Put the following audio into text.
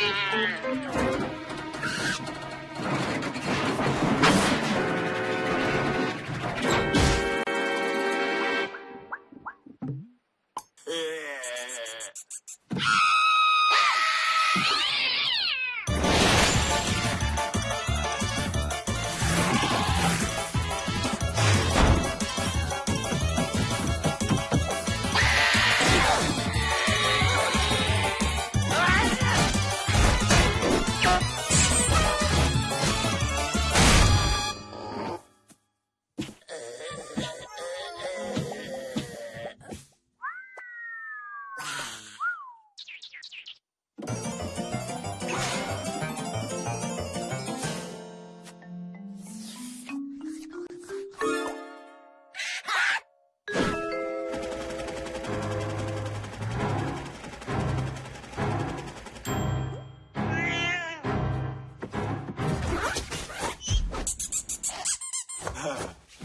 You